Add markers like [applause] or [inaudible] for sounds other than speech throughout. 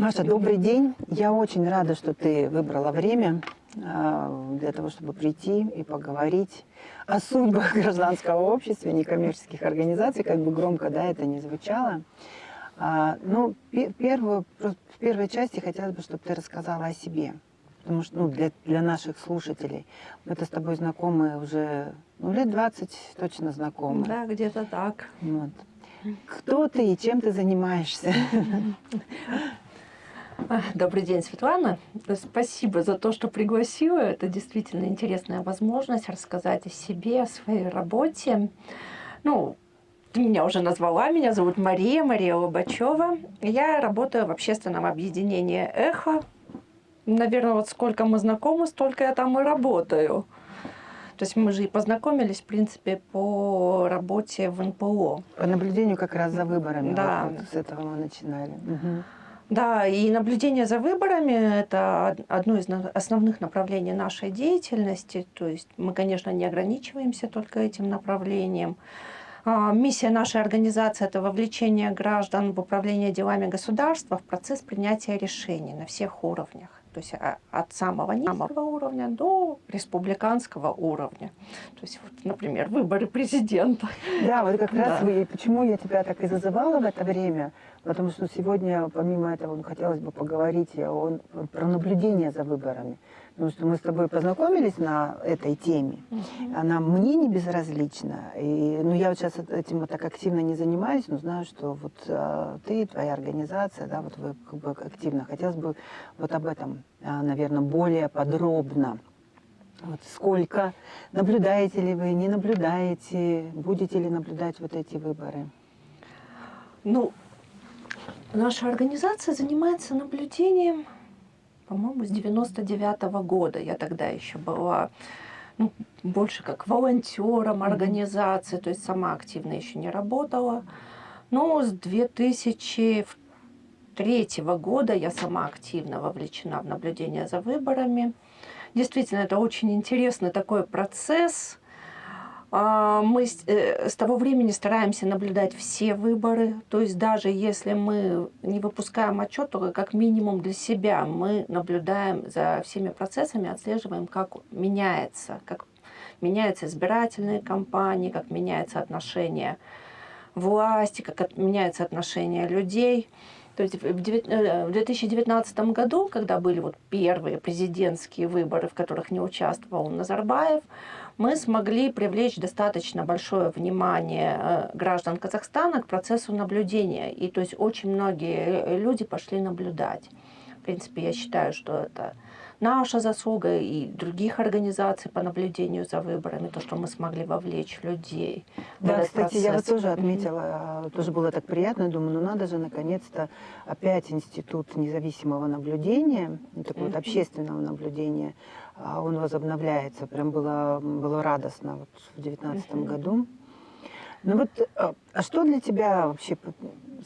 Маша, добрый день. Я очень рада, что ты выбрала время а, для того, чтобы прийти и поговорить о судьбах [laughs] гражданского общества, некоммерческих организаций, как бы громко да, это не звучало. А, ну, первую, в первой части хотелось бы, чтобы ты рассказала о себе. Потому что ну, для, для наших слушателей мы-то с тобой знакомы уже ну, лет 20 точно знакомы. Да, где-то так. Вот. Кто ты и чем ты занимаешься? [laughs] Добрый день, Светлана. Спасибо за то, что пригласила. Это действительно интересная возможность рассказать о себе, о своей работе. Ну, ты меня уже назвала, меня зовут Мария, Мария Лобачева. Я работаю в общественном объединении «Эхо». Наверное, вот сколько мы знакомы, столько я там и работаю. То есть мы же и познакомились, в принципе, по работе в НПО. По наблюдению как раз за выборами. Да. Вот, вот с этого мы начинали. Угу. Да, и наблюдение за выборами – это одно из основных направлений нашей деятельности. То есть мы, конечно, не ограничиваемся только этим направлением. А, миссия нашей организации – это вовлечение граждан в управление делами государства в процесс принятия решений на всех уровнях. То есть а, от самого низкого уровня до республиканского уровня. То есть, вот, например, выборы президента. Да, вот как раз да. вы, почему я тебя так и зазывала в это время – Потому что сегодня, помимо этого, хотелось бы поговорить о, про наблюдение за выборами. Потому что мы с тобой познакомились на этой теме. Она мне не безразлична. И, ну, я вот сейчас этим вот так активно не занимаюсь, но знаю, что вот а, ты, твоя организация, да, вот вы как бы активно. Хотелось бы вот об этом, а, наверное, более подробно. Вот сколько наблюдаете ли вы, не наблюдаете, будете ли наблюдать вот эти выборы? Ну, Наша организация занимается наблюдением, по-моему, с 99 -го года. Я тогда еще была ну, больше как волонтером организации, то есть сама активно еще не работала. Но с 2003 года я сама активно вовлечена в наблюдение за выборами. Действительно, это очень интересный такой процесс – мы э, с того времени стараемся наблюдать все выборы, то есть даже если мы не выпускаем отчет, то как минимум для себя мы наблюдаем за всеми процессами, отслеживаем, как меняется, как меняются избирательные кампании, как меняется отношение власти, как меняется отношение людей. То есть в 2019 э, году, когда были вот первые президентские выборы, в которых не участвовал Назарбаев, мы смогли привлечь достаточно большое внимание э, граждан Казахстана к процессу наблюдения. И то есть очень многие э, люди пошли наблюдать. В принципе, я считаю, что это наша заслуга и других организаций по наблюдению за выборами, то, что мы смогли вовлечь людей. Да, кстати, процесс. я вот тоже отметила, mm -hmm. тоже было так приятно, думаю, ну надо же наконец-то опять институт независимого наблюдения, такого mm -hmm. вот общественного наблюдения, он возобновляется. Прям было, было радостно вот в девятнадцатом mm -hmm. году. Ну вот, а, а что для тебя вообще,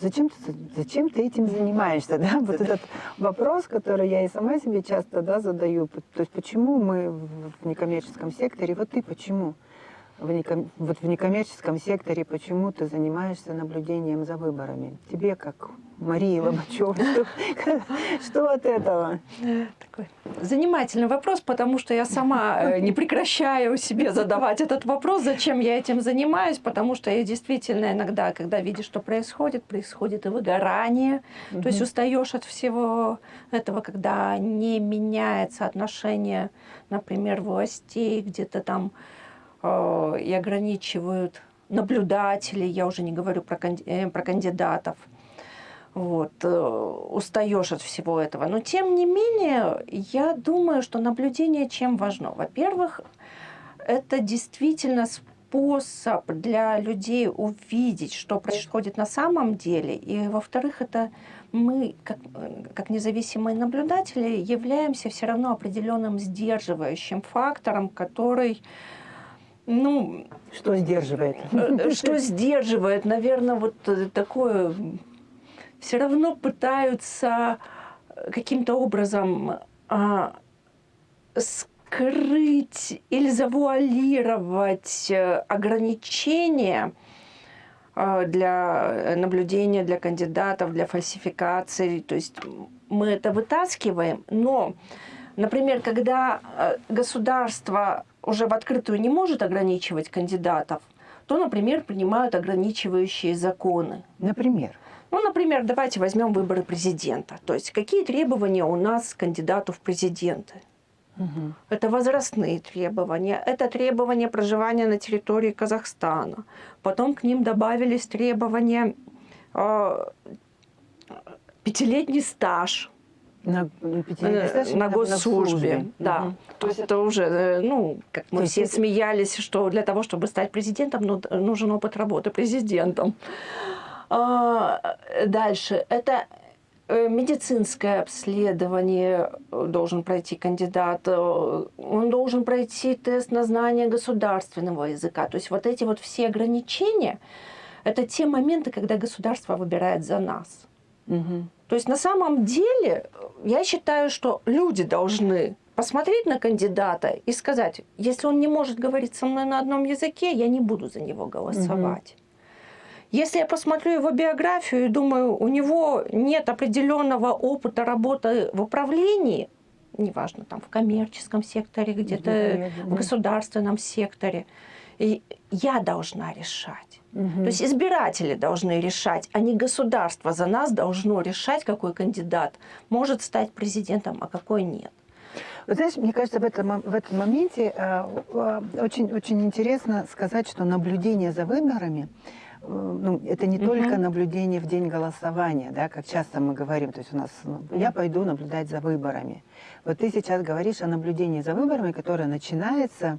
зачем ты, зачем ты этим занимаешься, да? Вот этот вопрос, который я и сама себе часто, да, задаю. То есть почему мы в некоммерческом секторе, вот ты почему? В, неком, вот в некоммерческом секторе почему ты занимаешься наблюдением за выборами? Тебе, как Марии Лобачевой, [laughs] что, от этого? Такой занимательный вопрос, потому что я сама э, не прекращаю себе задавать этот вопрос, зачем я этим занимаюсь, потому что я действительно иногда, когда видишь, что происходит, происходит и выгорание, то есть устаешь от всего этого, когда не меняется отношение, например, властей, где-то там и ограничивают наблюдателей, я уже не говорю про, э, про кандидатов. Вот, э, устаешь от всего этого. Но тем не менее, я думаю, что наблюдение чем важно. Во-первых, это действительно способ для людей увидеть, что происходит на самом деле. И во-вторых, это мы, как, как независимые наблюдатели, являемся все равно определенным сдерживающим фактором, который ну, что сдерживает? Э, [laughs] что сдерживает, наверное, вот такое... Все равно пытаются каким-то образом а, скрыть или завуалировать ограничения, э, для наблюдения, для кандидатов, для фальсификации. То есть мы это вытаскиваем, но, например, когда э, государство уже в открытую не может ограничивать кандидатов, то, например, принимают ограничивающие законы. Например? Ну, например, давайте возьмем выборы президента. То есть какие требования у нас к кандидату в президенты? Угу. Это возрастные требования, это требования проживания на территории Казахстана. Потом к ним добавились требования э, пятилетний стаж на, э, на госслужбе. Да. Угу. То есть это уже, э, ну, как мы все есть... смеялись, что для того, чтобы стать президентом, ну, нужен опыт работы президентом. А, дальше. Это Э, медицинское обследование должен пройти кандидат, он должен пройти тест на знание государственного языка. То есть вот эти вот все ограничения, это те моменты, когда государство выбирает за нас. Угу. То есть на самом деле я считаю, что люди должны посмотреть на кандидата и сказать, если он не может говорить со мной на одном языке, я не буду за него голосовать. Угу. Если я посмотрю его биографию и думаю, у него нет определенного опыта работы в управлении, неважно, там в коммерческом секторе, где-то в государственном секторе, и я должна решать. Угу. То есть избиратели должны решать, а не государство за нас должно решать, какой кандидат может стать президентом, а какой нет. Вы знаешь, мне кажется, в этом, в этом моменте э, э, очень, очень интересно сказать, что наблюдение за выборами Э, ну, это не только наблюдение в день голосования, да, как часто мы говорим, то есть у нас, ну, я пойду наблюдать за выборами. Вот ты сейчас говоришь о наблюдении за выборами, которое начинается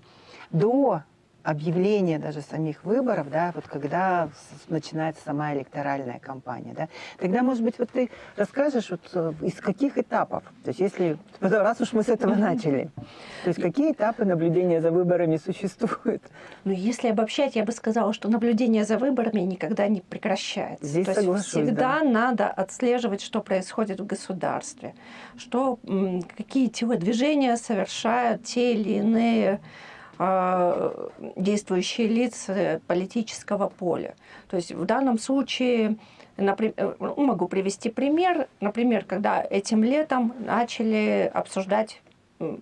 до объявления даже самих выборов, да, вот когда начинается сама электоральная кампания, да, тогда, может быть, вот ты расскажешь, вот э, из каких этапов, то есть если, [laughs] раз уж мы с этого начали, то есть какие этапы наблюдения за выборами существуют? Ну, если обобщать, я бы сказала, что наблюдение за выборами никогда не прекращается. Здесь то соглашусь, есть всегда да. надо отслеживать, что происходит в государстве, что, какие телодвижения совершают те или иные действующие лица политического поля. То есть в данном случае, например, ну, могу привести пример, например, когда этим летом начали обсуждать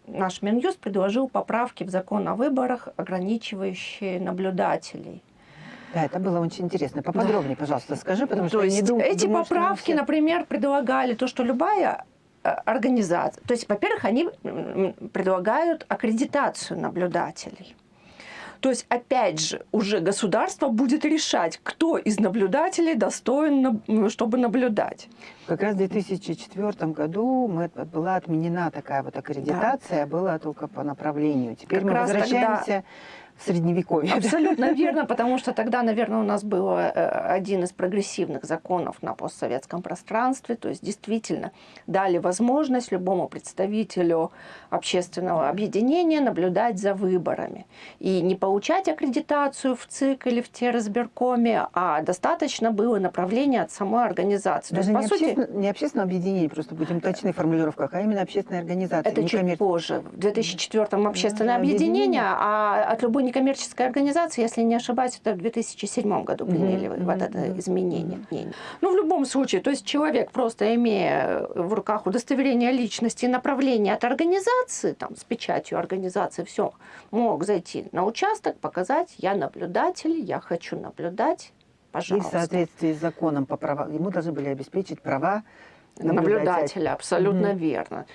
наш Минюст предложил поправки в закон о выборах, ограничивающие наблюдателей. Да, это было очень интересно. Поподробнее, пожалуйста, скажи, потому то что есть я не думаю, эти думаю, поправки, все... например, предлагали то, что любая Э, организаций. То есть, во-первых, они предлагают аккредитацию наблюдателей. То есть, опять же, уже государство будет решать, кто из наблюдателей достоин, чтобы наблюдать. Как раз в 2004 году мы, была отменена такая вот аккредитация, да. была только по направлению. Теперь как мы возвращаемся тогда средневековье. Абсолютно верно, потому что тогда, наверное, у нас был э, один из прогрессивных законов на постсоветском пространстве, то есть действительно дали возможность любому представителю общественного объединения наблюдать за выборами. И не получать аккредитацию в ЦИК или в Террасберкоме, а достаточно было направления от самой организации. Даже есть, не, сути, общественно, не общественное объединение, просто будем точны в формулировках, а именно общественная организация. Это чуть коммер... позже. В 2004 общественное объединение, а от любой некоммерческой организации, если не ошибаюсь, это в 2007 году приняли mm-hmm. вот это изменение. Ну, в любом случае, то есть человек, просто имея в руках удостоверение личности и направление от организации, там, с печатью организации, все, мог зайти на участок, показать, я наблюдатель, я хочу наблюдать, пожалуйста. И в соответствии с законом по правам, ему должны были обеспечить права наблюдателя. наблюдателя абсолютно mm-hmm. верно.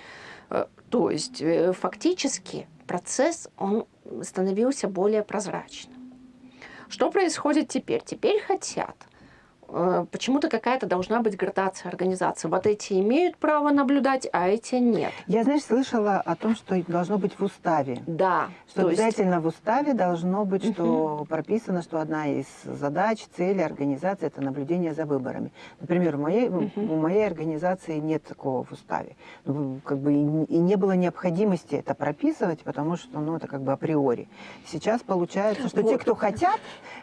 Э, то есть э, фактически процесс, он становился более прозрачным. Что происходит теперь? Теперь хотят почему-то какая-то должна быть градация организации. Вот эти имеют право наблюдать, а эти нет. Я, знаешь, слышала о том, что должно быть в уставе. Да. Что обязательно есть... в уставе должно быть, что угу. прописано, что одна из задач, целей организации – это наблюдение за выборами. Например, в моей, угу. у моей организации нет такого в уставе. Ну, как бы и, и не было необходимости это прописывать, потому что ну, это как бы априори. Сейчас получается, что вот. те, кто хотят,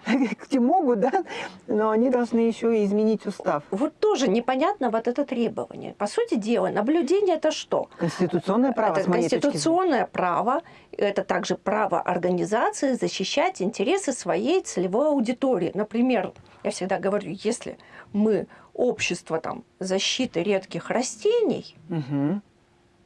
[laughs] те могут, да, но они должны еще и изменить устав. Вот тоже непонятно вот это требование. По сути дела, наблюдение это что? Конституционное право, Это конституционное право, это также право организации защищать интересы своей целевой аудитории. Например, я всегда говорю, если мы общество там, защиты редких растений, зрения.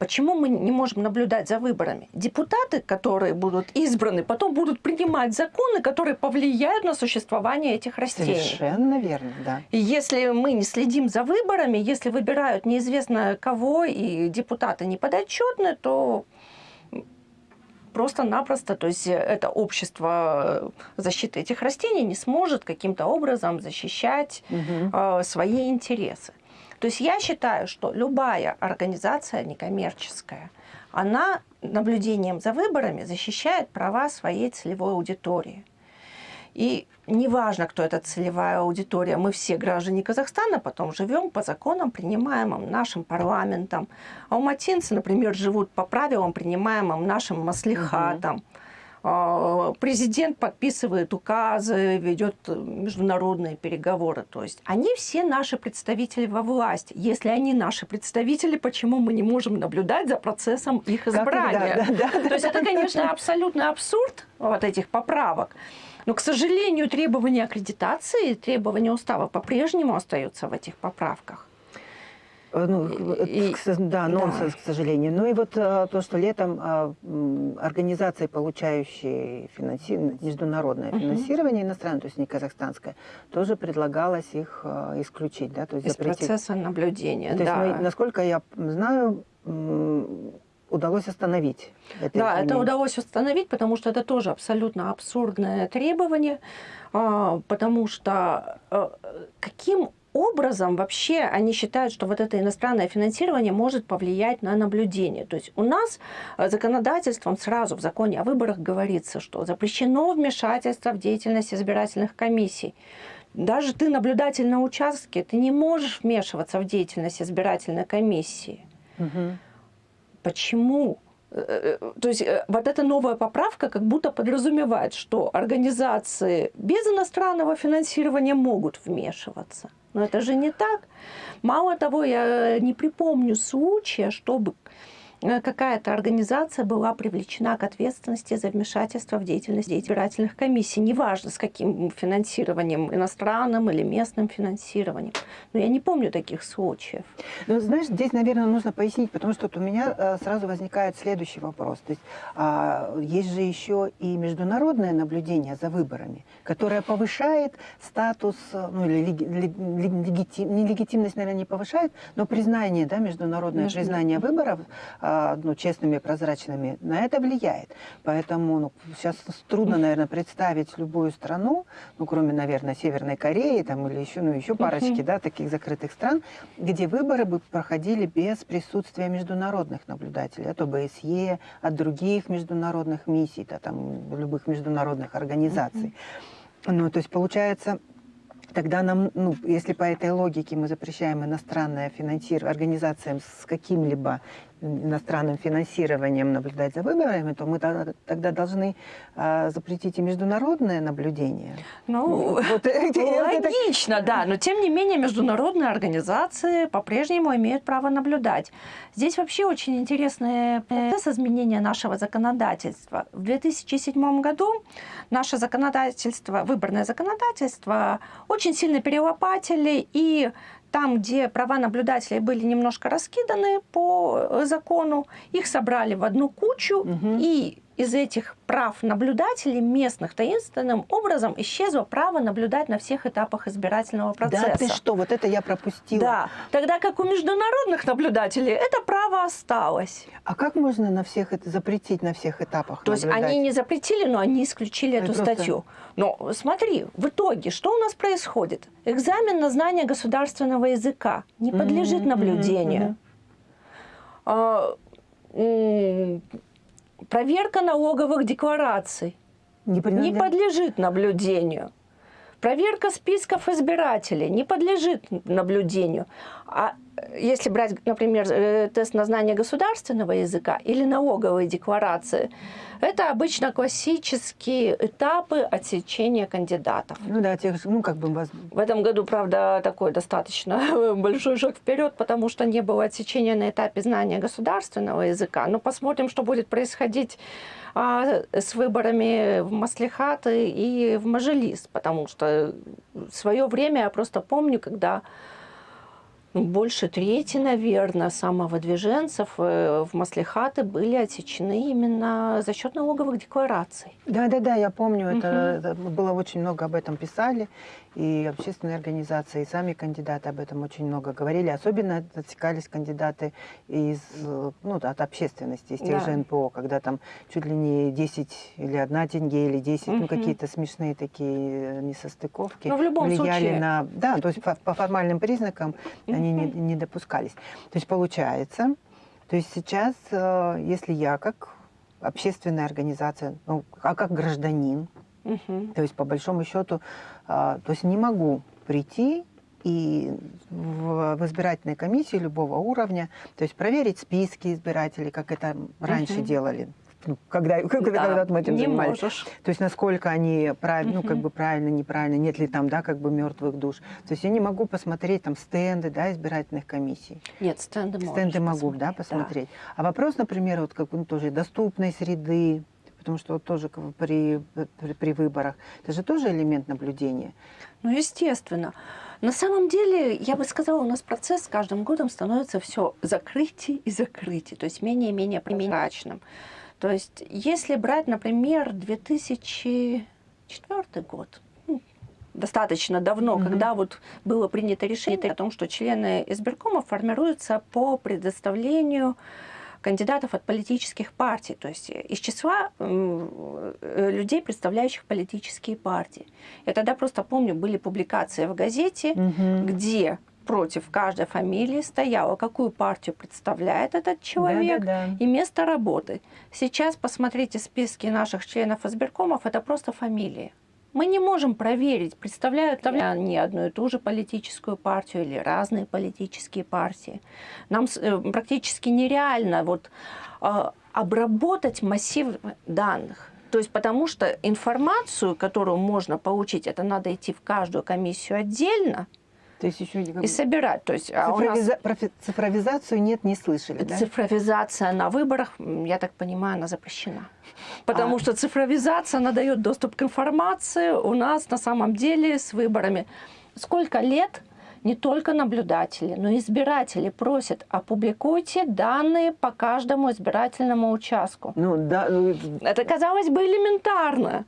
Почему мы не можем наблюдать за выборами? Депутаты, которые будут избраны, потом будут принимать законы, которые повлияют на существование этих растений. Совершенно верно, да. И если мы не следим за выборами, если выбирают неизвестно кого и депутаты не подотчетны, то просто-напросто, то есть это общество защиты этих растений не сможет каким-то образом защищать э, свои интересы. То есть я считаю, что любая организация некоммерческая, она наблюдением за выборами защищает права своей целевой аудитории. И неважно, кто эта целевая аудитория, мы все граждане Казахстана, потом живем по законам, принимаемым нашим парламентом. Алматинцы, например, живут по правилам, принимаемым нашим маслихатом. А, Президент подписывает указы, ведет международные переговоры. То есть они все наши представители во власти. Если они наши представители, почему мы не можем наблюдать за процессом их Как их, да, избрания? да, да, То есть это, конечно, абсолютный абсурд вот этих поправок. Но, к сожалению, требования аккредитации, требования устава по-прежнему остаются в этих поправках. Э, Ну, И- да, нонсенс, да. к сожалению. Ну и вот э, то, что летом м, организации, получающие финанси- международное Мгм. финансирование иностранное, то есть не казахстанское, тоже предлагалось их э, исключить, да, то есть Из запретить. процесса наблюдения, То есть, да. мы, насколько я знаю, удалось остановить это Да, это удалось установить, потому что это тоже абсолютно абсурдное требование, а, потому что каким образом вообще они считают, что вот это иностранное финансирование может повлиять на наблюдение. То есть у нас э, законодательством сразу в законе о выборах говорится, что запрещено вмешательство в деятельность избирательных комиссий. Даже ты наблюдатель на участке, ты не можешь вмешиваться в деятельность избирательной комиссии. Мгм. Почему? Э, э, То есть вот эта новая поправка как будто подразумевает, что организации без иностранного финансирования могут вмешиваться. Но это же не так. Мало того, я не припомню случая, чтобы какая-то организация была привлечена к ответственности за вмешательство в деятельность избирательных комиссий. Неважно, с каким финансированием, иностранным или местным финансированием. Но я не помню таких случаев. Ну, знаешь, здесь, наверное, нужно пояснить, потому что вот у меня э, сразу возникает следующий вопрос. То есть а, есть же еще и международное наблюдение за выборами, которое повышает статус, э, ну или леги- лег- лег- легитим- не легитимность, наверное, не повышает, но признание, да, международное Между- признание выборов а, ну, честными, прозрачными, на это влияет. Поэтому ну, сейчас трудно, наверное, представить любую страну, ну, кроме, наверное, Северной Кореи там, или еще, ну, еще парочки, да, таких закрытых стран, где выборы бы проходили без присутствия международных наблюдателей, от ОБСЕ, от других международных миссий, да, там, любых международных организаций. Ну, то есть получается, тогда нам, ну, если по этой логике мы запрещаем иностранное финансирование организациям с каким-либо иностранным финансированием наблюдать за выборами, то мы тогда, должны а, запретить и международное наблюдение. Ну, Вот эти- это- Логично, да, но тем не менее международные организации по-прежнему имеют право наблюдать. Здесь вообще очень интересный процесс изменения нашего законодательства. В 2007 году наше законодательство, выборное законодательство, очень сильно перелопатили, и там, где права наблюдателей были немножко раскиданы по э, закону, их собрали в одну кучу, Мгм. и из этих прав наблюдателей местных таинственным образом исчезло право наблюдать на всех этапах избирательного процесса. Да ты что, вот это я пропустила. Да. Тогда как у международных наблюдателей это право осталось. А как можно на всех это запретить на всех этапах? То есть наблюдать? они не запретили, но они исключили Это эту просто- статью. Но смотри, в итоге, что у нас происходит? Экзамен на знание государственного языка не подлежит мгм, наблюдению. мгм. А, м, проверка налоговых деклараций Не, не подлежит наблюдению. Проверка списков избирателей не подлежит наблюдению. А если брать, например, э, тест на знание государственного языка или налоговые декларации, это обычно классические этапы отсечения кандидатов. Ну да, тех, ну как бы... В этом году, правда, такой достаточно [laughs] большой шаг вперед, потому что не было отсечения на этапе знания государственного языка. Но посмотрим, что будет происходить а, с выборами в Маслихаты и в Мажилис, потому что свое время я просто помню, когда больше трети, наверное, самовыдвиженцев э, в Маслихаты были отсечены именно за счет налоговых деклараций. Да-да-да, я помню, угу. это, это было очень много об этом писали, и общественные организации, и сами кандидаты об этом очень много говорили. Особенно отсекались кандидаты из, ну, от общественности, из тех да. же НПО, когда там чуть ли не 10 или одна тенге, или 10, угу. ну, какие-то смешные такие несостыковки. Но в любом влияли случае. на... Да, то есть по, по формальным признакам. Они не, не допускались. То есть получается, то есть сейчас, э, если я как общественная организация, ну, а как гражданин, угу. то есть по большому счету, а, то есть не могу прийти и в, в избирательной комиссии любого уровня, то есть проверить списки избирателей, как это раньше угу. делали ну, [laughs] когда, когда, да, когда мы этим не занимались. Можешь. То есть насколько они правильно, угу. ну, как бы правильно, неправильно, нет ли там, да, как бы мертвых душ. То есть я не могу посмотреть там стенды, да, избирательных комиссий. Нет, стенды Стенды могу, да, посмотреть. Да. А вопрос, например, вот как ну, тоже доступной среды, потому что вот тоже при, при, при выборах, это же тоже элемент наблюдения. Ну, естественно. На самом деле, я бы сказала, у нас процесс с каждым годом становится все закрытие и закрытие, то есть менее и менее прозрачным. То есть, если брать, например, 2004 год, ну, достаточно давно, mm -hmm. когда вот было принято решение о том, что члены избиркома формируются по предоставлению кандидатов от политических партий, то есть из числа э, людей, представляющих политические партии. Я тогда просто помню, были публикации в газете, угу. где против каждой фамилии стояло, какую партию представляет этот человек да, да, да. и место работы. Сейчас посмотрите списки наших членов избиркомов, это просто фамилии. Мы не можем проверить, представляют ли они одну и ту же политическую партию или разные политические партии. Нам э, практически нереально вот, э, обработать массив данных. То есть потому что информацию, которую можно получить, это надо идти в каждую комиссию отдельно, то есть еще и собирать. То есть, Цифровиза... а нас... Цифровизацию нет, не слышали, да? Цифровизация на выборах, я так понимаю, она запрещена. Потому а... что цифровизация, она дает доступ к информации у нас на самом деле с выборами. Сколько лет не только наблюдатели, но и избиратели просят, опубликуйте данные по каждому избирательному участку. Ну, да, ну... Это, казалось бы, элементарно.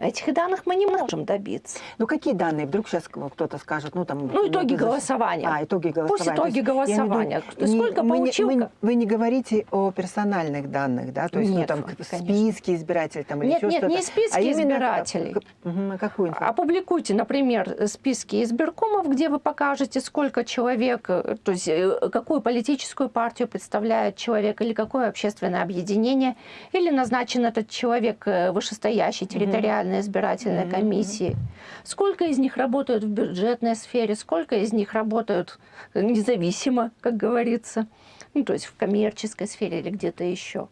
Этих данных мы не можем добиться. Ну какие данные? Вдруг сейчас кто-то скажет, ну там... Ну итоги голосования. А, итоги голосования. Пусть итоги голосования. Виду, Сколько не, получил? Вы, вы не говорите о персональных данных, да? То есть нет, ну, там конечно. списки избирателей там, или нет, еще нет, не списки а избирателей. Именно, какую информацию? Опубликуйте, например, списки избиркомов, где вы покажете, сколько человек, то есть э, какую политическую партию представляет человек, или какое общественное объединение, или назначен этот человек э, вышестоящий территориальной избирательной избирательной комиссии. Сколько из них работают в бюджетной сфере, сколько из них работают независимо, как говорится, ну, то есть в коммерческой сфере или где-то еще.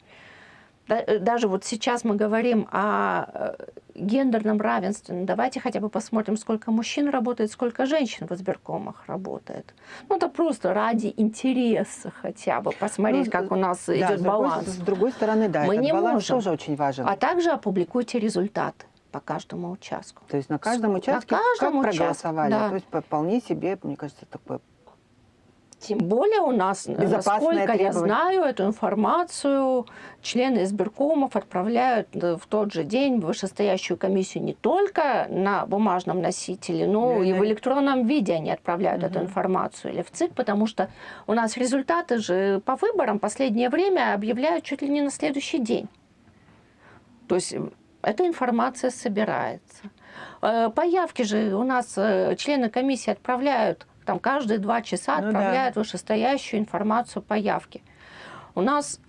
Э, даже вот сейчас мы говорим о э, гендерном равенстве. Ну, давайте хотя бы посмотрим, сколько мужчин работает, сколько женщин в избиркомах работает. Ну, это просто ради интереса хотя бы посмотреть, ну, как у нас да, идет с баланс. С другой стороны, да, мы не баланс можем. тоже очень важен. А также опубликуйте результаты по каждому участку. То есть на каждом участке на каждом как участке, проголосовали. да. То есть вполне себе, мне кажется, такое тем более у нас, э, насколько я знаю, эту информацию члены избиркомов отправляют э, в тот же день в вышестоящую комиссию не только на бумажном носителе, но да, и в электронном виде они отправляют эту информацию или в ЦИК, потому что у нас результаты же по выборам последнее время объявляют чуть ли не на следующий день. То есть эта информация собирается. Э, Появки же у нас э, члены комиссии отправляют, там каждые два часа ну, отправляют да. вышестоящую информацию по явке. У нас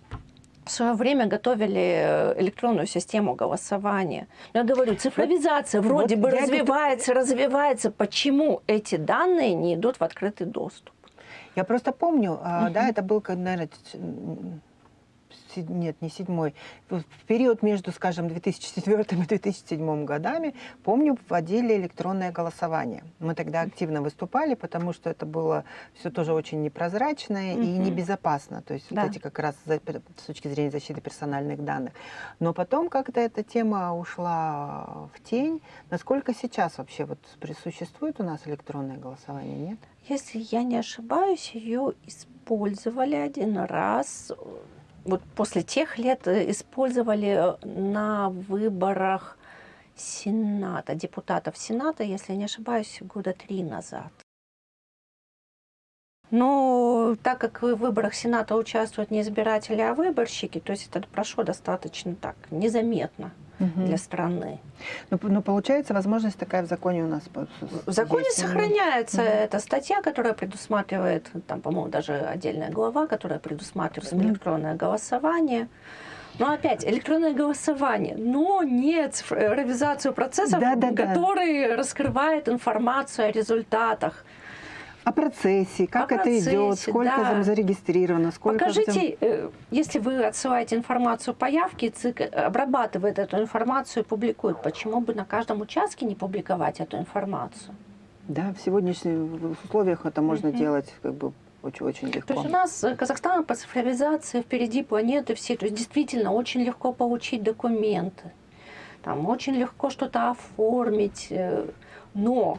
в свое время готовили э, электронную систему голосования. Но я говорю, цифровизация вот, вроде вот бы развивается, это... развивается. Почему эти данные не идут в открытый доступ? Я просто помню, а, да, это был, наверное, нет, не седьмой, в период между, скажем, 2004 и 2007 годами, помню, вводили электронное голосование. Мы тогда активно выступали, потому что это было все тоже очень непрозрачное и Мгм. небезопасно. То есть Да. вот эти как раз за- с точки зрения защиты персональных данных. Но потом как-то эта тема ушла в тень. Насколько сейчас вообще вот существует у нас электронное голосование, нет? Если я не ошибаюсь, ее использовали один раз. Вот после тех лет э, использовали на выборах Сената, депутатов Сената, если не ошибаюсь, года три назад. Но так как в выборах Сената участвуют не избиратели, а выборщики, то есть это прошло достаточно так, незаметно для страны. Ну, п- ну, получается, возможность такая в законе у нас В законе есть. сохраняется Мгм. эта статья, которая предусматривает, там, по-моему, даже отдельная глава, которая предусматривает Мгм. электронное голосование. Но опять, электронное голосование, но не цифровизацию процессов, Да-да-да. который раскрывает информацию о результатах. О процессе, как О это идет, процессе, сколько да. там зарегистрировано, сколько... Покажите, э, если вы отсылаете информацию по явке, ЦИК обрабатывает эту информацию и публикует. Почему бы на каждом участке не публиковать эту информацию? Да, в сегодняшних условиях это можно Мгм. делать как бы очень-очень легко. То есть у нас э, Казахстан по цифровизации впереди планеты все. То есть действительно очень легко получить документы. Там очень легко что-то оформить. э, Но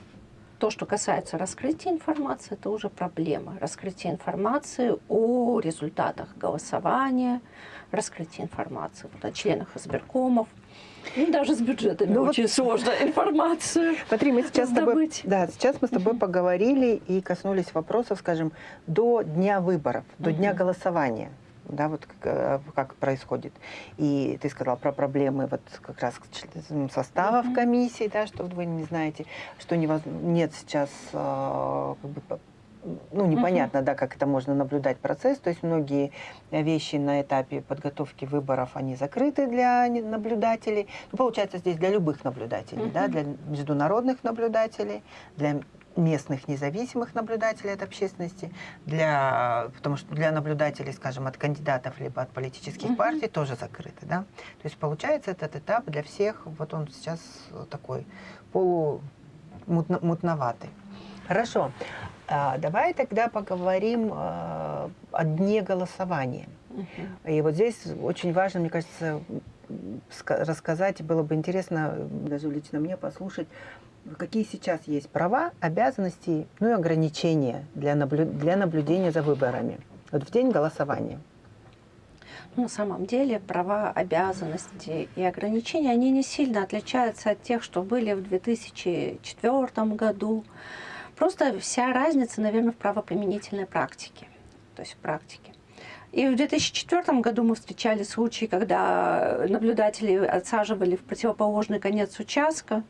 то, что касается раскрытия информации, это уже проблема. Раскрытие информации о результатах голосования, раскрытие информации вот, о членах избиркомов. И даже с бюджетами Ну вот- очень сложно [laughs] информацию. Смотри, мы сейчас с тобой, да, сейчас мы с тобой поговорили и коснулись вопросов, скажем, до дня выборов, до дня Мгм. голосования. Да, вот как, э, как происходит. И ты сказал про проблемы вот как раз составов Мгм. комиссии, да, что вы не знаете, что невоз- нет сейчас э, как бы, ну, непонятно, да, как это можно наблюдать процесс. То есть многие вещи на этапе подготовки выборов, они закрыты для наблюдателей. Ну, получается, здесь для любых наблюдателей, да, Мгм. для международных наблюдателей, для местных независимых наблюдателей от общественности, для, потому что для наблюдателей, скажем, от кандидатов либо от политических Мгм. партий тоже закрыты. Да? То есть получается этот этап для всех, вот он сейчас такой полумутноватый. Хорошо. А, давай тогда поговорим а, о дне голосования. Мгм. И вот здесь очень важно, мне кажется, рассказать, было бы интересно даже лично мне послушать, какие сейчас есть права, обязанности, ну и ограничения для, наблю- для наблюдения за выборами. Вот в день голосования. Ну, На самом деле права, обязанности и ограничения, они не сильно отличаются от тех, что были в 2004 году. Просто вся разница, наверное, в правоприменительной практике. То есть в практике. И в 2004 году мы встречали случаи, когда наблюдатели отсаживали в противоположный конец участка.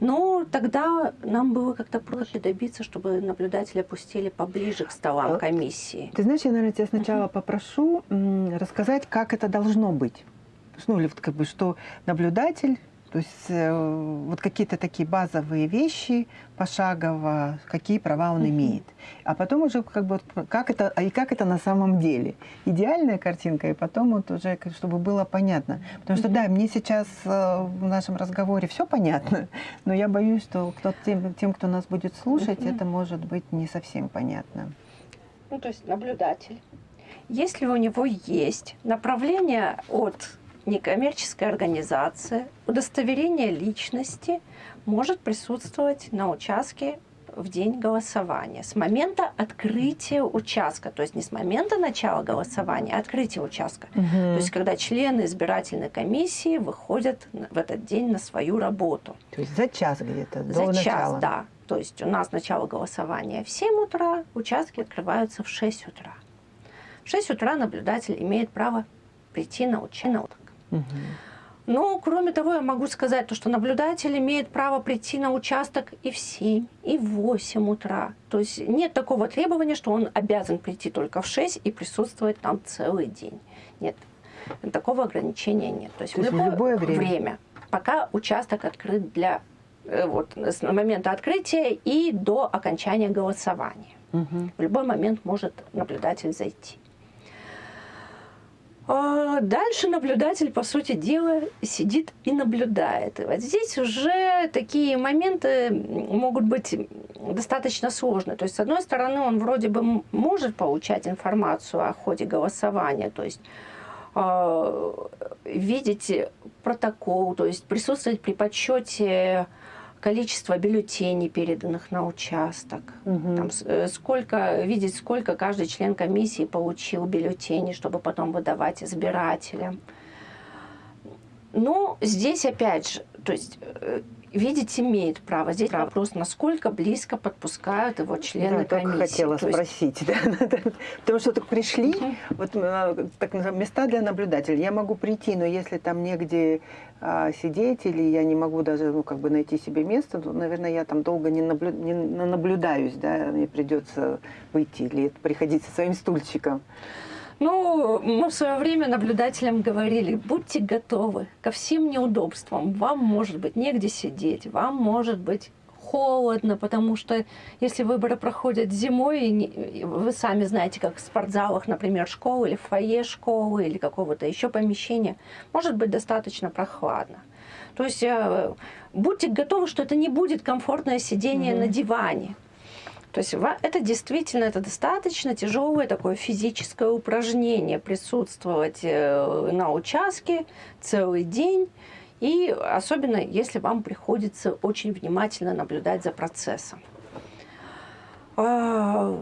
Но тогда нам было как-то проще добиться, чтобы наблюдатели опустили поближе к столам А, комиссии. Ты знаешь, я, наверное, тебя сначала попрошу рассказать, как это должно быть. Ну, или вот как бы, что наблюдатель, то есть э, вот какие-то такие базовые вещи пошагово, какие права он имеет. А потом уже как бы как это, а и как это на самом деле. Идеальная картинка, и потом вот уже, чтобы было понятно. Потому что, да, мне сейчас э, в нашем разговоре все понятно, [laughs] но я боюсь, что кто тем, тем, кто нас будет слушать, это может быть не совсем понятно. ну, то есть наблюдатель. Если у него есть направление от некоммерческой организации, удостоверение личности может присутствовать на участке в день голосования. С момента открытия участка, то есть не с момента начала голосования, а открытия участка. То есть когда члены избирательной комиссии выходят в этот день на свою работу. То есть за час где-то, За до час, начала. да. То есть у нас начало голосования в 7 утра, участки открываются в 6 утра. В 6 утра наблюдатель имеет право прийти на участок. Мгм. Ну, кроме того, я могу сказать, то, что наблюдатель имеет право прийти на участок и в 7, и в 8 утра. То есть нет такого требования, что он обязан прийти только в 6 и присутствовать там целый день. Нет, такого ограничения нет. То есть, То есть в любое время? пока участок открыт для э, вот, с момента открытия и до окончания голосования. Мгм. В любой момент может наблюдатель зайти. А Дальше наблюдатель, по сути дела, сидит и наблюдает. И вот здесь уже такие моменты могут быть достаточно сложные. То есть, с одной стороны, он вроде бы может получать информацию о ходе голосования, то есть э, видеть протокол, то есть присутствовать при подсчете количества бюллетеней, переданных на участок. Мгм. Там, э, сколько, видеть, сколько каждый член комиссии получил бюллетеней, чтобы потом выдавать избирателям. Но здесь опять же, то есть э, видеть имеет право. Здесь вопрос, насколько близко подпускают его члены Да, комиссии. хотела То есть спросить. [laughs] да, да. Потому что так пришли, Мгм. вот э, так места для наблюдателей. Я могу прийти, но если там негде а, сидеть, или я не могу даже ну, как бы найти себе место, то, наверное, я там долго не, наблю- не на- наблюдаюсь, да, мне придется выйти или приходить со своим стульчиком. Ну, мы в свое время наблюдателям говорили, будьте готовы ко всем неудобствам. Вам может быть негде сидеть, вам может быть холодно, потому что если выборы проходят зимой, и не- и вы сами знаете, как в спортзалах, например, школы или в фойе школы или какого-то еще помещения, может быть достаточно прохладно. То есть э, будьте готовы, что это не будет комфортное сидение Мгм. на диване. То есть это действительно это достаточно тяжелое такое физическое упражнение присутствовать э, на участке целый день. И особенно, если вам приходится очень внимательно наблюдать за процессом. А,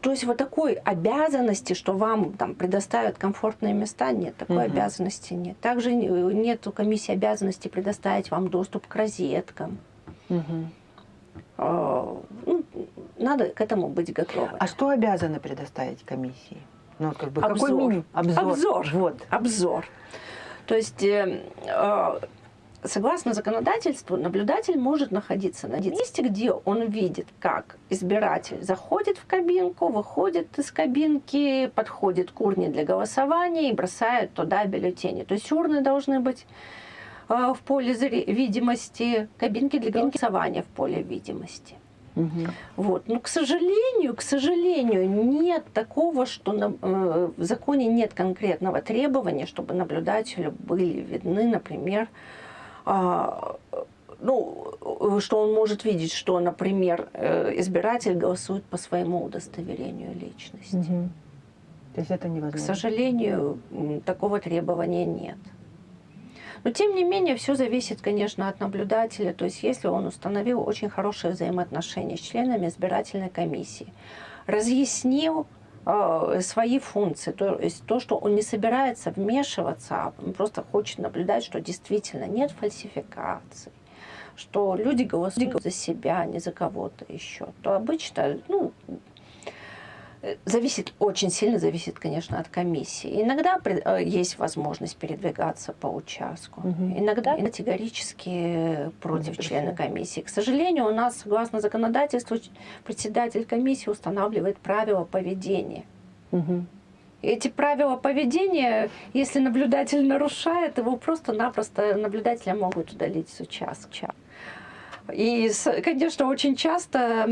То есть вот такой обязанности, что вам там предоставят комфортные места, нет, такой Мгм. обязанности нет. Также нет у комиссии обязанности предоставить вам доступ к розеткам. Мгм. А, ну, надо к этому быть готовым. А что обязаны предоставить комиссии? Ну, вот как бы какой Обзор. минимум? Обзор. Обзор. Вот. Обзор. То есть, э, э, согласно законодательству, наблюдатель может находиться на месте, где он видит, как избиратель заходит в кабинку, выходит из кабинки, подходит к урне для голосования и бросает туда бюллетени. То есть урны должны быть в поле видимости, кабинки для голосования в поле видимости. Мгм. Вот. Но, к сожалению, к сожалению, нет такого, что на- э, в законе нет конкретного требования, чтобы наблюдателю были видны, например, а, ну, э, что он может видеть, что, например, э, избиратель голосует по своему удостоверению личности. Мгм. То есть это К невозможно. сожалению, м, такого требования нет. Но тем не менее, все зависит, конечно, от наблюдателя. То есть, если он установил очень хорошие взаимоотношения с членами избирательной комиссии, разъяснил э, свои функции, то есть то, что он не собирается вмешиваться, а просто хочет наблюдать, что действительно нет фальсификаций, что люди голосуют за себя, а не за кого-то еще, то обычно, ну, Зависит, очень сильно зависит, конечно, от комиссии. Иногда э, есть возможность передвигаться по участку. Мгм. Иногда категорически против члена комиссии. К сожалению, у нас, согласно законодательству, председатель комиссии устанавливает правила поведения. И Эти правила поведения, если наблюдатель нарушает, его просто-напросто наблюдателя могут удалить с участка. И, конечно, очень часто,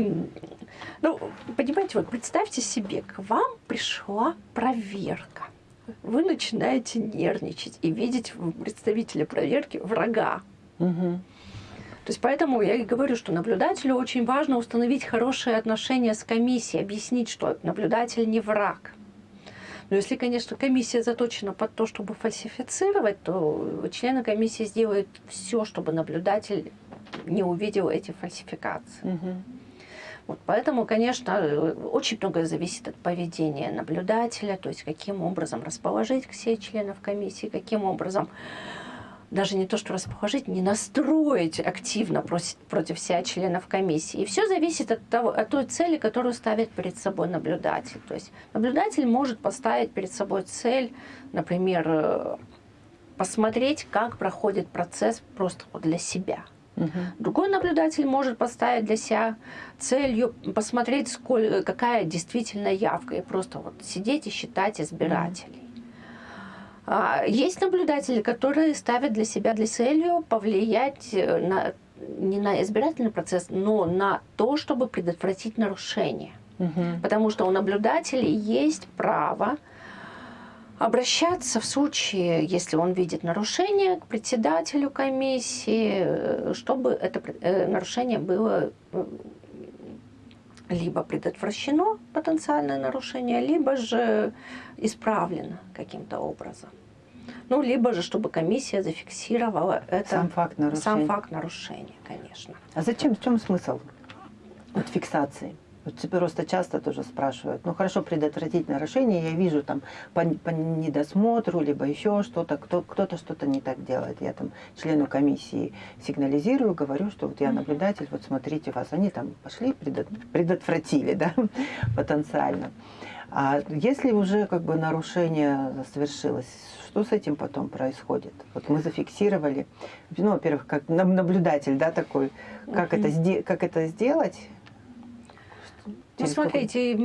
ну, понимаете, вот представьте себе, к вам пришла проверка. Вы начинаете нервничать и видеть в представителе проверки врага. Мгм. То есть поэтому я и говорю, что наблюдателю очень важно установить хорошие отношения с комиссией, объяснить, что наблюдатель не враг. Но если, конечно, комиссия заточена под то, чтобы фальсифицировать, то члены комиссии сделают все, чтобы наблюдатель не увидел эти фальсификации. Мгм. Вот поэтому, конечно, э, очень многое зависит от поведения наблюдателя, то есть каким образом расположить всех членов комиссии, каким образом даже не то, что расположить, не настроить активно против, против себя членов комиссии. И все зависит от, того, от той цели, которую ставит перед собой наблюдатель. То есть наблюдатель может поставить перед собой цель, например, э, посмотреть, как проходит процесс просто для себя. Мгм. Другой наблюдатель может поставить для себя целью посмотреть, сколь, какая действительно явка, и просто вот сидеть и считать избирателей. А, Есть наблюдатели, которые ставят для себя для целью повлиять э, на, не на избирательный процесс, но на то, чтобы предотвратить нарушение. Мгм. Потому что у наблюдателей есть право обращаться в случае, если он видит нарушение, к председателю комиссии, э, чтобы это э, нарушение было э, либо предотвращено, потенциальное нарушение, либо же исправлено каким-то образом. Ну, либо же, чтобы комиссия зафиксировала это, Сам факт нарушения. сам факт нарушения, конечно. А зачем, в чем смысл вот фиксации? Вот тебе просто часто тоже спрашивают, ну хорошо, предотвратить нарушение, я вижу там по, по недосмотру, либо еще что-то, кто, кто-то что-то не так делает. Я там члену комиссии сигнализирую, говорю, что вот я наблюдатель, вот смотрите вас, они там пошли, предот- предотвратили, [laughs] да, потенциально. А если уже как бы нарушение совершилось, что с этим потом происходит? Вот мы зафиксировали, ну, во-первых, как наблюдатель, да, такой, как, это, как это сделать? Ну, какой- смотрите,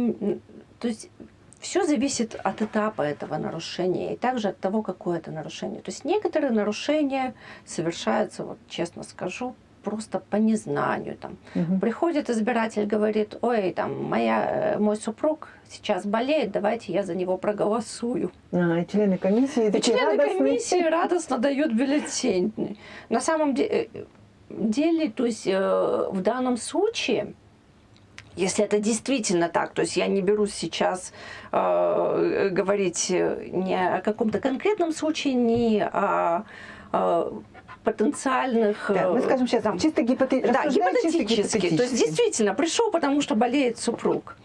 то есть все зависит от этапа этого нарушения и также от того, какое это нарушение. То есть некоторые нарушения совершаются, вот честно скажу, просто по незнанию. Там. Мгм. Приходит избиратель, говорит, ой, там, моя, э, мой супруг сейчас болеет, давайте я за него проголосую. А, и члены комиссии И члены радостные. комиссии радостно дают бюллетень. На самом де- э, деле, то есть э, в данном случае, если это действительно так, то есть я не берусь сейчас э, говорить э, не о каком-то конкретном случае, не о, э, потенциальных... Да, мы э, скажем сейчас там, чисто гипоте- да, рассуждаем чисто гипотетически. То есть действительно пришел, потому что болеет супруг.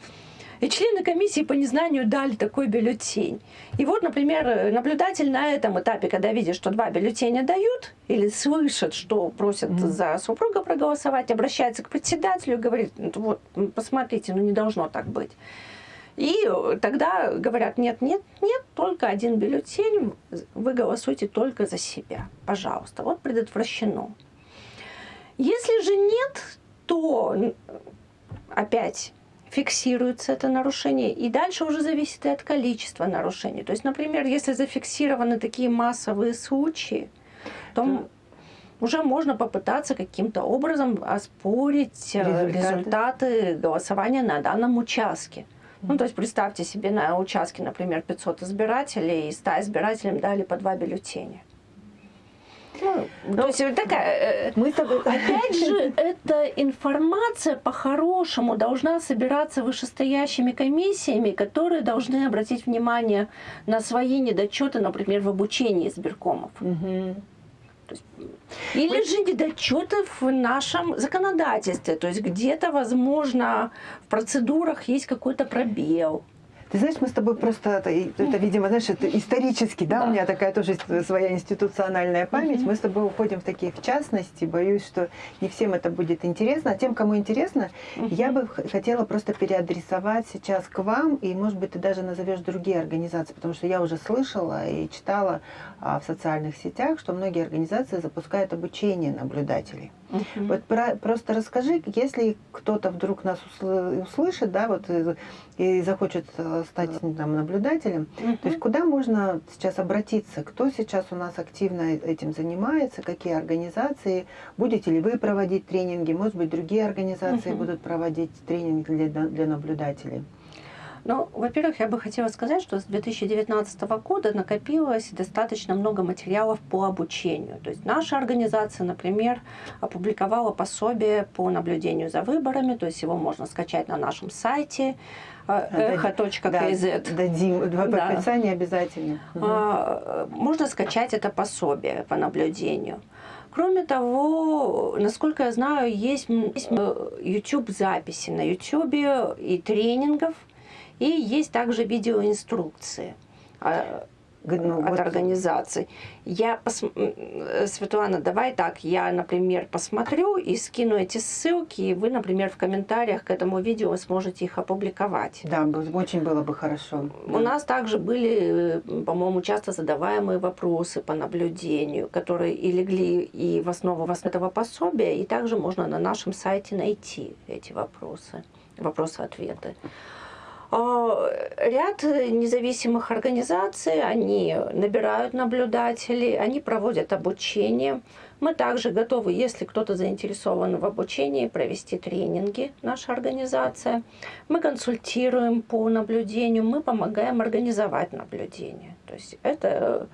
И члены комиссии по незнанию дали такой бюллетень. И вот, например, наблюдатель на этом этапе, когда видит, что два бюллетеня дают, или слышит, что просят Мгм. за супруга проголосовать, обращается к председателю и говорит, «Ну, вот, посмотрите, ну не должно так быть. И э, тогда говорят, нет, нет, нет, только один бюллетень, вы голосуйте только за себя, пожалуйста. Вот предотвращено. Если же нет, то опять фиксируется это нарушение, и дальше уже зависит и от количества нарушений. То есть, например, если зафиксированы такие массовые случаи, то м, уже можно попытаться каким-то образом оспорить э, Результаты. результаты голосования на данном участке. Ну, то есть представьте себе на участке, например, 500 избирателей, и 100 избирателям дали по два бюллетеня. Ну, то есть вот такая... э, Мы с тобой... [laughs] Опять же, [laughs] эта информация по-хорошему должна собираться вышестоящими комиссиями, которые должны обратить внимание на свои недочеты, например, в обучении избиркомов. Мгм. Или же недочеты в нашем законодательстве. То есть где-то, возможно, в процедурах есть какой-то пробел. Ты знаешь, мы с тобой просто, это, это, видимо, знаешь, это исторически, да, Да. у меня такая тоже своя институциональная память. Мгм. Мы с тобой уходим в такие в частности. Боюсь, что не всем это будет интересно. А тем, кому интересно, я бы хотела просто переадресовать сейчас к вам, и, может быть, ты даже назовешь другие организации, потому что я уже слышала и читала а, в социальных сетях, что многие организации запускают обучение наблюдателей. Мгм. Вот про- просто расскажи, если кто-то вдруг нас усл- услышит, да, вот и, и захочет э, стать там, наблюдателем, то есть куда можно сейчас обратиться? Кто сейчас у нас активно этим занимается? Какие организации? Будете ли вы проводить тренинги? Может быть, другие организации Мгм. будут проводить тренинги для, для наблюдателей? Ну, во-первых, я бы хотела сказать, что с 2019 года накопилось достаточно много материалов по обучению. То есть наша организация, например, опубликовала пособие по наблюдению за выборами, то есть его можно скачать на нашем сайте э, echo.kz. Да, дадим в Да. описании обязательно. А, Можно скачать это пособие по наблюдению. Кроме того, насколько я знаю, есть, э, YouTube-записи на YouTube и тренингов, и есть также видеоинструкции а, ну, от вот- организаций. Я пос... э, Светлана, давай так, я, например, посмотрю и скину эти ссылки, и вы, например, в комментариях к этому видео сможете их опубликовать. Да, очень было бы хорошо. У Да. нас также были, э, по-моему, часто задаваемые вопросы по наблюдению, которые и легли и в основу вас этого пособия, и также можно на нашем сайте найти эти вопросы, вопросы-ответы. А, Ряд независимых организаций, они набирают наблюдателей, они проводят обучение. Мы также готовы, если кто-то заинтересован в обучении, провести тренинги, наша организация. Мы консультируем по наблюдению, мы помогаем организовать наблюдение. То есть это Э,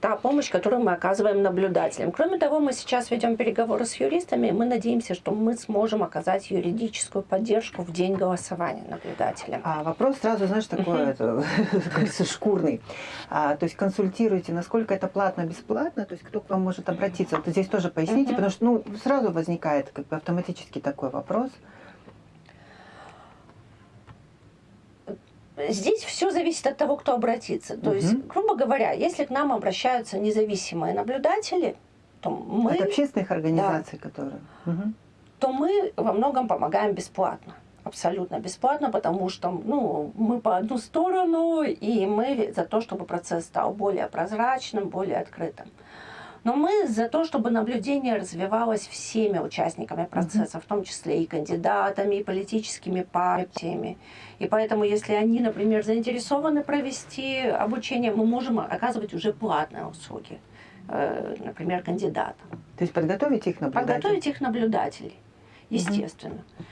та помощь, которую мы оказываем наблюдателям. Кроме того, мы сейчас ведем переговоры с юристами, и мы надеемся, что мы сможем оказать юридическую поддержку в день голосования наблюдателям. А вопрос сразу, знаешь, такой, [laughs] шкурный. А, то есть консультируете, насколько это платно, бесплатно, то есть кто к вам может обратиться? Вот здесь тоже поясните, потому что ну, сразу возникает как бы автоматически такой вопрос. Здесь все зависит от того, кто обратится. То угу. есть, грубо говоря, если к нам обращаются независимые наблюдатели, то мы... От общественных организаций, да, которые... Угу. То мы во многом помогаем бесплатно. Абсолютно бесплатно, потому что ну, мы по одну сторону, и мы за то, чтобы процесс стал более прозрачным, более открытым. Но мы за то, чтобы наблюдение развивалось всеми участниками процесса, в том числе и кандидатами, и политическими партиями. И поэтому, если они, например, заинтересованы провести обучение, мы можем оказывать уже платные услуги, э, например, кандидатам. То есть подготовить их наблюдателей? Подготовить их наблюдателей, естественно. Угу.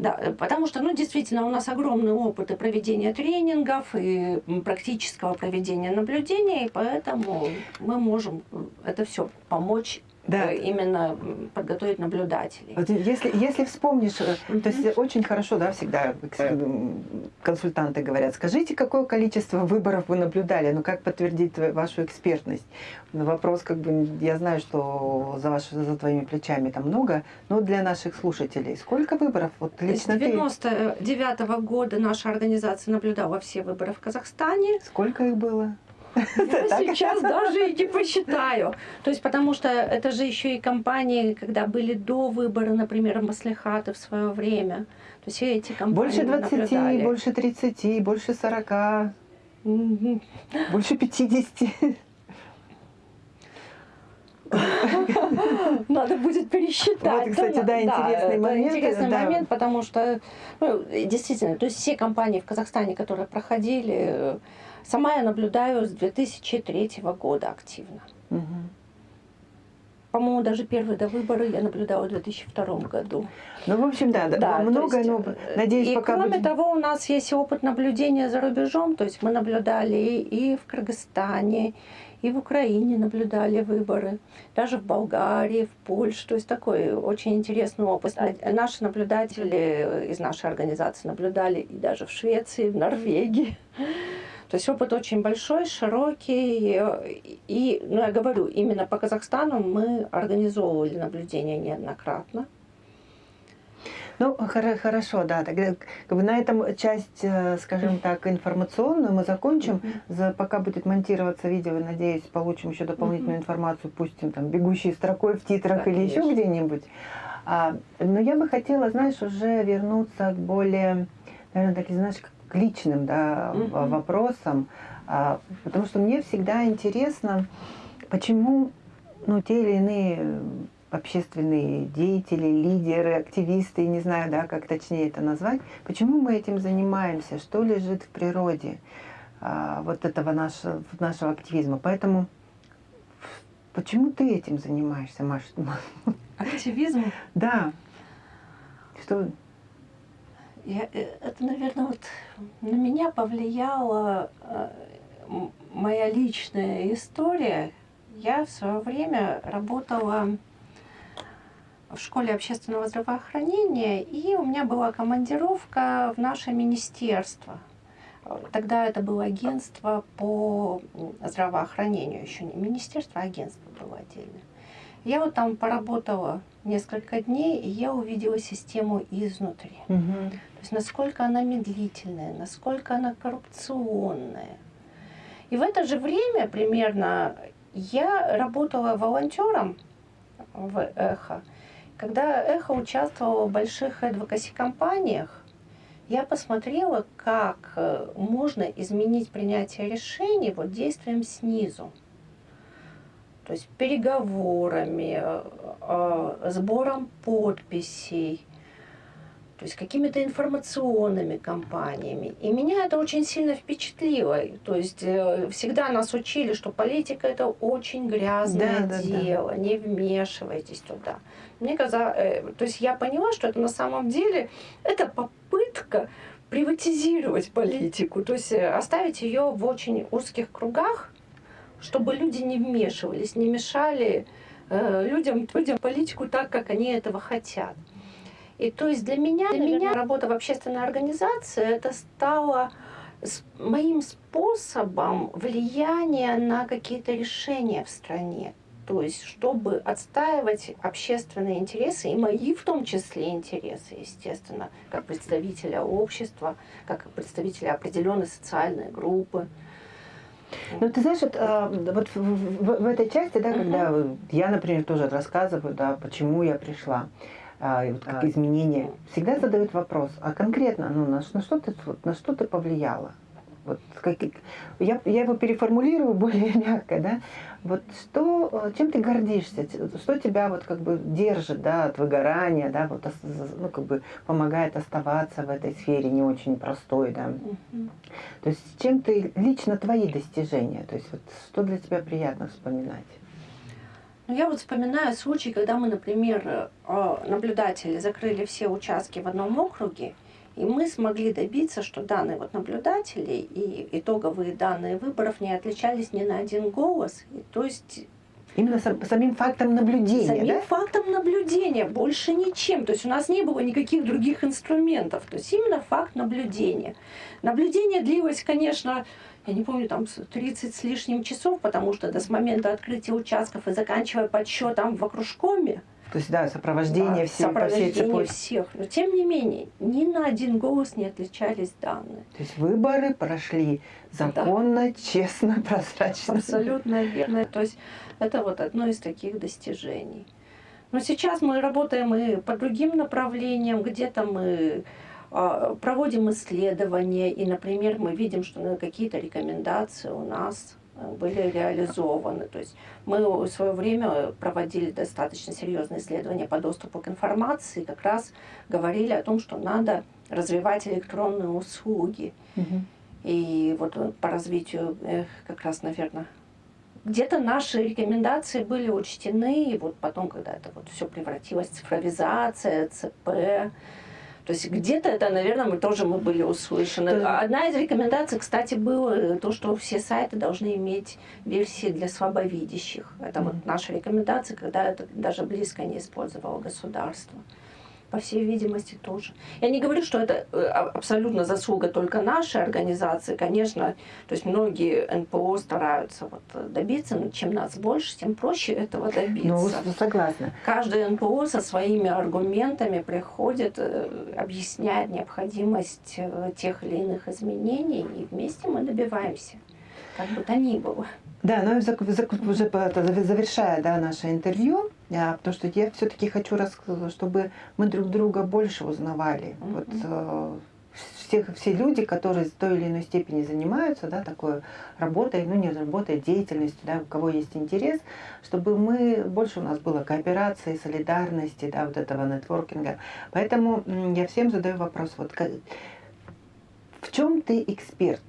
Да, э, потому что, ну, действительно, у нас огромный опыт и проведения тренингов, и практического проведения наблюдения, и поэтому мы можем э, это все помочь да. Э, именно подготовить наблюдателей. Вот если, если вспомнишь, mm-hmm. то есть очень хорошо, да, всегда консультанты говорят, скажите, какое количество выборов вы наблюдали, ну как подтвердить вашу экспертность? Вопрос, как бы, я знаю, что за, ваш, за твоими плечами там много, но для наших слушателей, сколько выборов? Вот лично С 99 -го года наша организация наблюдала все выборы в Казахстане. Сколько их было? Я сейчас даже и не посчитаю. То есть, потому что это же еще и компании, когда были до выбора, например, Маслихаты в свое время. То есть эти компании Больше 20, наблюдали. больше 30, больше 40, больше 50. Надо будет пересчитать. Вот, кстати, да, интересный да, момент. Интересный да. момент, потому что ну, действительно, то есть все компании в Казахстане, которые проходили, Сама я наблюдаю с 2003 года активно. Угу. По-моему, даже первые до выборы я наблюдала в 2002 году. Ну, в общем, да, да много, есть, но надеюсь, и пока кроме будем... того, у нас есть опыт наблюдения за рубежом, то есть мы наблюдали и в Кыргызстане, и в Украине наблюдали выборы, даже в Болгарии, в Польше. То есть такой очень интересный опыт. Наши наблюдатели из нашей организации наблюдали и даже в Швеции, в Норвегии. То есть опыт очень большой, широкий. И, ну, я говорю, именно по Казахстану мы организовывали наблюдение неоднократно. Ну, хорошо, да. Тогда как бы на этом часть, э, скажем так, информационную мы закончим. Mm -hmm. За, пока будет монтироваться видео, надеюсь, получим еще дополнительную mm -hmm. информацию, пустим там бегущей строкой в титрах да, или конечно. еще где-нибудь. А, но я бы хотела, знаешь, уже вернуться к более, наверное, такие, знаешь, к личным да, угу. вопросам, а, потому что мне всегда интересно, почему ну, те или иные общественные деятели, лидеры, активисты, не знаю, да, как точнее это назвать, почему мы этим занимаемся, что лежит в природе а, вот этого нашего, нашего активизма. Поэтому почему ты этим занимаешься, Маша? Активизм? Да. Что? Я, э, это, наверное, вот на меня повлияла э, моя личная история. Я в свое время работала в школе общественного здравоохранения, и у меня была командировка в наше министерство. Тогда это было агентство по здравоохранению, еще не министерство, а агентство было отдельное. Я вот там поработала несколько дней, и я увидела систему изнутри. Угу. То есть насколько она медлительная, насколько она коррупционная. И в это же время примерно я работала волонтером в Эхо. Когда Эхо участвовало в больших адвокаси-компаниях, я посмотрела, как э, можно изменить принятие решений вот действием снизу то есть переговорами, э, э, сбором подписей. То есть какими-то информационными кампаниями. И меня это очень сильно впечатлило. То есть э, всегда нас учили, что политика это очень грязное Да, да, дело, не вмешивайтесь туда. Мне казалось, э, то есть я поняла, что это на самом деле это попытка приватизировать политику, то есть э, оставить ее в очень узких кругах, чтобы люди не вмешивались, не мешали людям, людям политику так, как они этого хотят. И то есть для меня, для меня работа в общественной организации это стало моим способом влияния на какие-то решения в стране. То есть, чтобы отстаивать общественные интересы, и мои в том числе интересы, естественно, как представителя общества, как представителя определенной социальной группы. Ну, ты знаешь, вот, а, вот в, в- в этой части, да, когда я, например, тоже рассказываю, да, почему я пришла, а, вот как изменения, всегда задают вопрос, а конкретно, ну, на, на что ты, на что ты повлияла? Вот, как, я, я его переформулирую [laughs] более мягко, да. Вот что, э, чем ты гордишься, что тебя вот как бы держит, да, от выгорания, да, вот, ну, как бы помогает оставаться в этой сфере не очень простой, да. Мгм. То есть чем ты лично твои достижения, то есть вот что для тебя приятно вспоминать? Ну, я вот вспоминаю случай, когда мы, например, э, наблюдатели закрыли все участки в одном округе, и мы смогли добиться, что данные вот наблюдателей и итоговые данные выборов не отличались ни на один голос. И, то есть Именно сам- самим фактом наблюдения, самим да? фактом наблюдения, больше ничем. То есть у нас не было никаких других инструментов. То есть именно факт наблюдения. Наблюдение длилось, конечно, я не помню, там с- 30 с лишним часов, потому что до с момента открытия участков и заканчивая подсчетом в окружкоме, То есть, да, сопровождение да, всей, по всей сопровождение цепочке. всех. Но тем не менее, ни на один голос не отличались данные. То есть выборы прошли законно, честно, [laughs] прозрачно. Абсолютно верно. То есть это вот одно из таких достижений. Но сейчас мы работаем и по другим направлениям, где-то мы проводим исследования, и, например, мы видим, что ну, какие-то рекомендации у нас э, были реализованы. То есть мы в свое время проводили достаточно серьезные исследования по доступу к информации, как раз говорили о том, что надо развивать электронные услуги. Мгм. И вот э, по развитию как раз, наверное, где-то наши рекомендации были учтены, и вот потом, когда это вот все превратилось в цифровизация, ЦП, то есть где-то это, наверное, мы тоже мы были услышаны. То- Одна из рекомендаций, кстати, была э, то, что все сайты должны иметь версии для слабовидящих. Это вот Мгм. наша рекомендация, когда это даже близко не использовало государство. По всей видимости, тоже. Я не говорю, что это э, а- абсолютно заслуга только нашей организации. Конечно, то есть многие НПО стараются вот э, добиться, но чем нас больше, тем проще этого добиться. Ну, с- согласна. Каждый НПО со своими аргументами приходит, э, объясняет необходимость тех или иных изменений, и вместе мы добиваемся, как бы то ни было. Да, но зак- зак- уже завершая да, наше интервью, а, потому что я все-таки хочу, чтобы мы друг друга больше узнавали. Мгм. Вот, э, всех, все люди, которые в той или иной степени занимаются да, такой работой, ну не работой, деятельностью, да, у кого есть интерес, чтобы мы, больше у нас было кооперации, солидарности, да, вот этого нетворкинга. Поэтому я всем задаю вопрос, вот ка- в чем ты эксперт?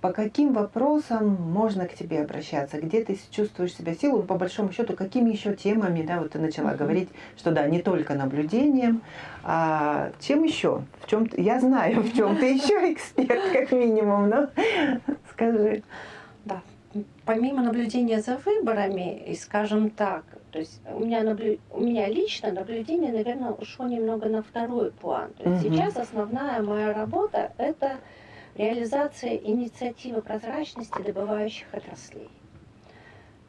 По каким вопросам можно к тебе обращаться? Где ты чувствуешь себя силой? По большому счету, какими еще темами, да, вот ты начала Мгм. говорить, что да, не только наблюдением, а чем еще? В чем я знаю, в чем ты еще [laughs] эксперт, как минимум, но скажи. Да. Помимо наблюдения за выборами, и скажем так, то есть у меня, наблю... у меня лично наблюдение, наверное, ушло немного на второй план. То есть Мгм. сейчас основная моя работа – это реализация инициативы прозрачности добывающих отраслей.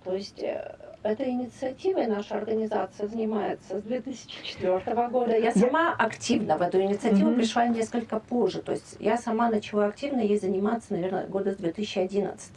То есть э, этой инициативой наша организация занимается с 2004 года. Я сама активно в эту инициативу Мгм. пришла несколько позже. То есть я сама начала активно ей заниматься, наверное, года с 2011.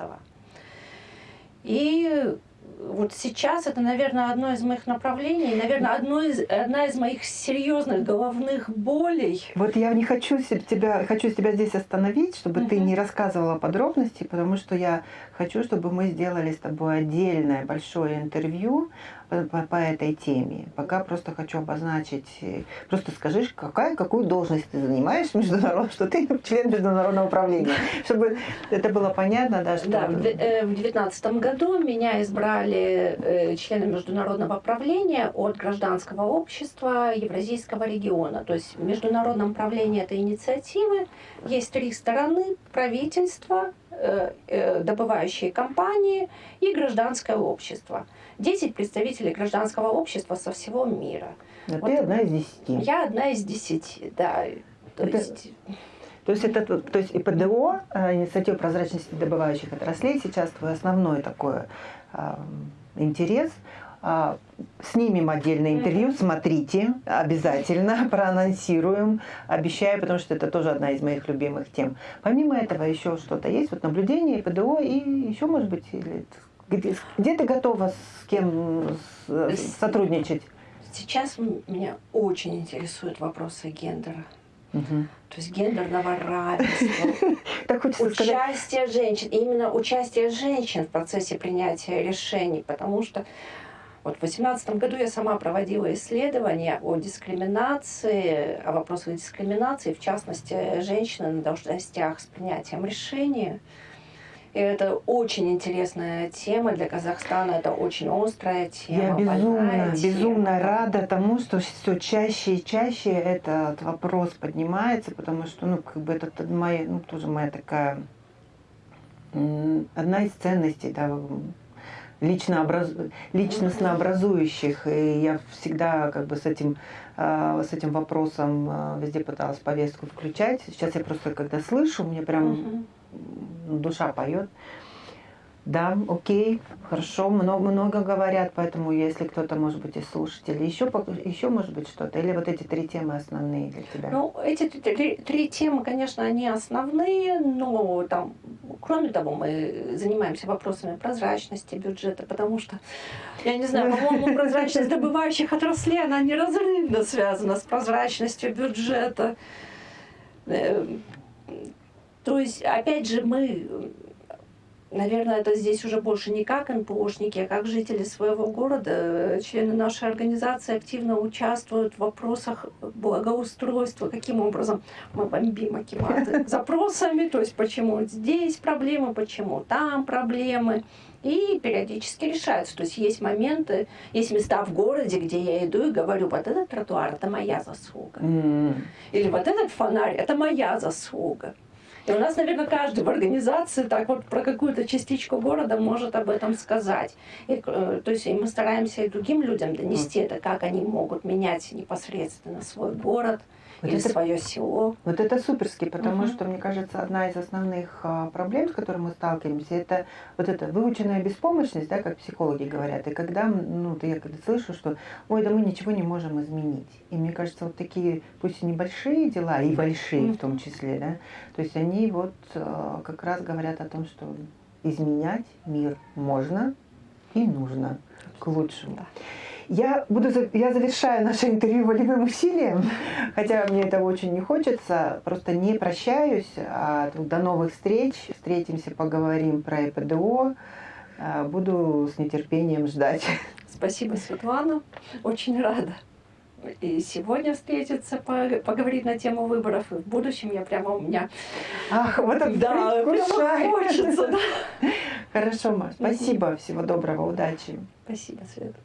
И вот сейчас это, наверное, одно из моих направлений, наверное, одно из, одна из моих серьезных головных болей. Вот я не хочу тебя, хочу тебя здесь остановить, чтобы ты Мгм. не рассказывала подробности, потому что я хочу, чтобы мы сделали с тобой отдельное большое интервью по, по, по этой теме. Пока просто хочу обозначить, э, просто скажи, какая, какую должность ты занимаешь международно, что ты член международного управления, [laughs] чтобы это было понятно, да, что... Да, в 2019 году меня избрали э, членом международного правления от гражданского общества Евразийского региона. То есть в международном правлении этой инициативы есть три стороны – правительство, э, э, добывающие компании и гражданское общество. 10 представителей гражданского общества со всего мира. А вот ты одна из десяти. Я одна из десяти, да. То это... есть то есть, это, то есть ИПДО, э, инициатива прозрачности добывающих отраслей, сейчас твой основной такой э, интерес. Э, снимем отдельное интервью, смотрите, обязательно [laughs] проанонсируем, обещаю, потому что это тоже одна из моих любимых тем. Помимо этого еще что-то есть, вот наблюдение ИПДО и еще, может быть, или, где, где ты готова с кем сотрудничать? Сейчас меня очень интересуют вопросы гендера. Угу. То есть гендерного равенства, [laughs] так участие женщин, именно участие женщин в процессе принятия решений, потому что вот в 2018 году я сама проводила исследования о дискриминации, о вопросах дискриминации, в частности, женщины на должностях с принятием решения. И это очень интересная тема для Казахстана, это очень острая тема. Я безумно, безумно рада тому, что все чаще и чаще этот вопрос поднимается, потому что, ну, как бы это моя, ну, тоже моя такая, одна из ценностей, да, лично образ... личностно образующих. И я всегда как бы с этим, а, с этим вопросом а, везде пыталась повестку включать. Сейчас я просто когда слышу, мне прям душа поет. Да, окей, хорошо, много, много говорят, поэтому если кто-то, может быть, из слушателей, еще, еще может быть что-то, или вот эти три темы основные для тебя? Ну, эти три, три темы, конечно, они основные, но там, кроме того, мы занимаемся вопросами прозрачности бюджета, потому что, я не знаю, по-моему, прозрачность добывающих отраслей, она неразрывно связана с прозрачностью бюджета э, то есть, опять же, мы, наверное, это здесь уже больше не как НПОшники, а как жители своего города. Члены нашей организации активно участвуют в вопросах благоустройства. Каким образом мы бомбим Акиматы [laughs] запросами, то есть почему здесь проблемы, почему там проблемы и периодически решаются. То есть есть моменты, есть места в городе, где я иду и говорю, вот этот тротуар – это моя заслуга. Mm. Или вот этот фонарь – это моя заслуга. И у нас, наверное, каждый в организации так вот про какую-то частичку города может об этом сказать. И, э, то есть и мы стараемся и другим людям донести это, как они могут менять непосредственно свой город, вот или это, свое село. Вот это суперски, потому угу. что, мне кажется, одна из основных а, проблем, с которыми мы сталкиваемся, это вот эта выученная беспомощность, да, как психологи говорят. И когда, ну, я когда слышу, что, ой, да мы ничего не можем изменить. И мне кажется, вот такие, пусть и небольшие дела, и большие в том числе, да, то есть они вот а, как раз говорят о том, что изменять мир можно и нужно к лучшему. Да. Я, буду, я завершаю наше интервью волевым усилием, хотя мне этого очень не хочется. Просто не прощаюсь. А до новых встреч. Встретимся, поговорим про ЭПДО. А, буду с нетерпением ждать. Спасибо, Светлана. Очень рада. И сегодня встретиться, поговорить на тему выборов. И в будущем я прямо у меня... Ах, вот это да, прямо хочется. Да. Хорошо, Маш. Спасибо. Всего доброго. Удачи. Спасибо, Света.